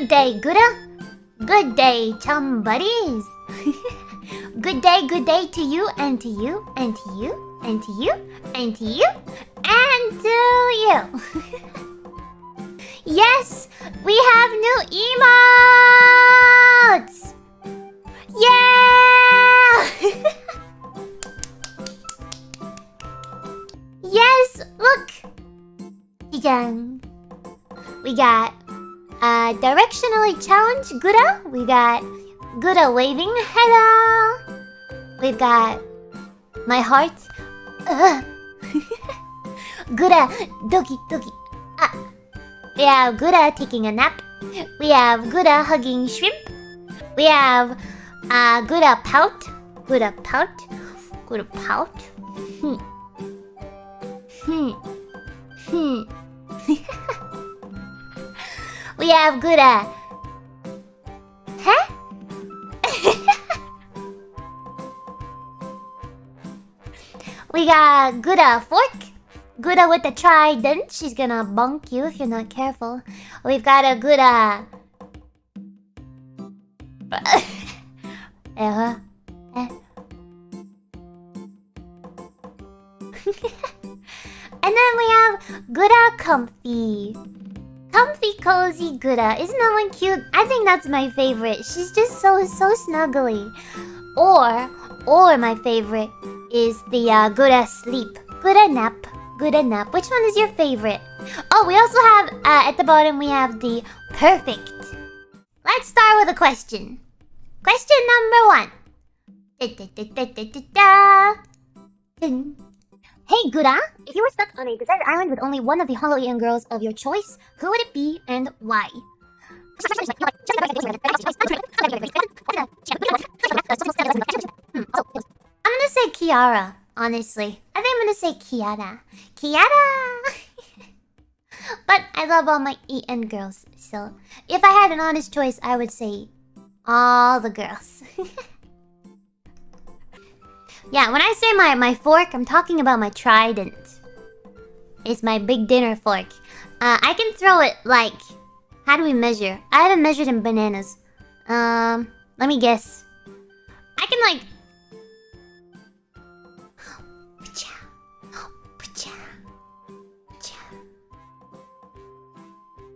Good day, Gura. Good day, chum buddies. good day, good day to you and to you and to you and to you and to you and to you. yes, we have new emotes. Yeah! yes, look. Jang. We got uh, directionally challenged Gura. We got Gura waving hello. We've got my heart. Uh. Gura doki doki. Ah. We have Gura taking a nap. We have Gura hugging shrimp. We have uh, Gura pout. Gura pout. Gura pout. Hmm. Hmm. Hmm. we have Gura. Uh, huh? we got Gura uh, fork. Gura uh, with the trident. She's gonna bunk you if you're not careful. We've got a Gura. uh, uh. and then we have Gura Comfy. Comfy Cozy Gura. Isn't that one cute? I think that's my favorite. She's just so, so snuggly. Or, or my favorite is the uh, Gura Sleep. Gura Nap. Gura Nap. Which one is your favorite? Oh, we also have, uh, at the bottom, we have the Perfect. Let's start with a question. Question number one. Da, da, da, da, da, da. Hey Gura, if you were stuck on a deserted island with only one of the HoloEN girls of your choice, who would it be and why? Hmm, I'm gonna say Kiara, honestly. I think I'm gonna say Kiara. Kiara! but I love all my Eaten girls, so if I had an honest choice, I would say all the girls. yeah, when I say my, my fork, I'm talking about my trident. It's my big dinner fork. Uh, I can throw it like... How do we measure? I haven't measured in bananas. Um, let me guess. I can like...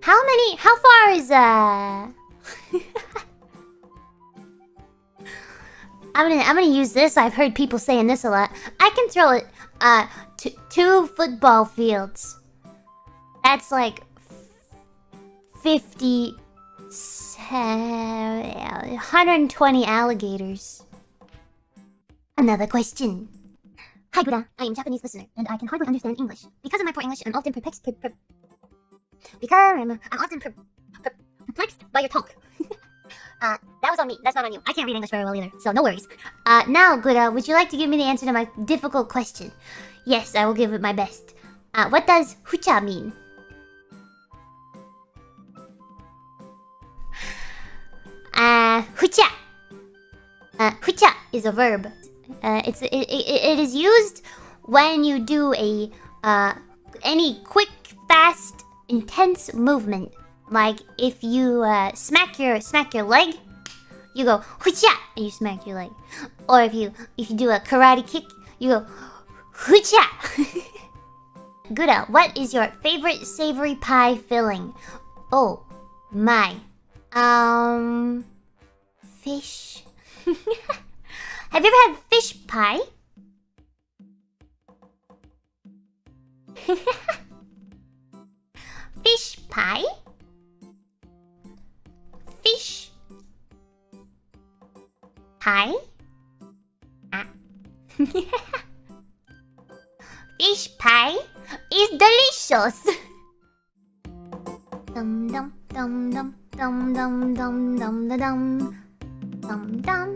How many... How far is... Uh... I'm gonna I'm gonna use this. I've heard people saying this a lot. I can throw it uh two football fields. That's like 50 120 alligators. Another question. Hi Buddha, I am Japanese listener, and I can hardly understand English. Because of my poor English, I'm often perplexed. Per, per, because I'm, I'm often per, perplexed by your talk. uh, that was on me. That's not on you. I can't read English very well either, so no worries. Uh, now, Gura, would you like to give me the answer to my difficult question? Yes, I will give it my best. Uh, what does hucha mean? Uh, hucha. Uh, hucha is a verb. Uh, it's it, it, it is used when you do a uh any quick, fast, intense movement. Like if you uh, smack your smack your leg, you go hucha and you smack your leg. Or if you if you do a karate kick, you go hucha. Gura, what is your favorite savory pie filling? Oh my. Um fish. Have you ever had fish pie? fish pie? Pie? Ah. fish pie is delicious. dum dum dum dum dum dum dum dum dum dum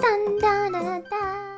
dum dum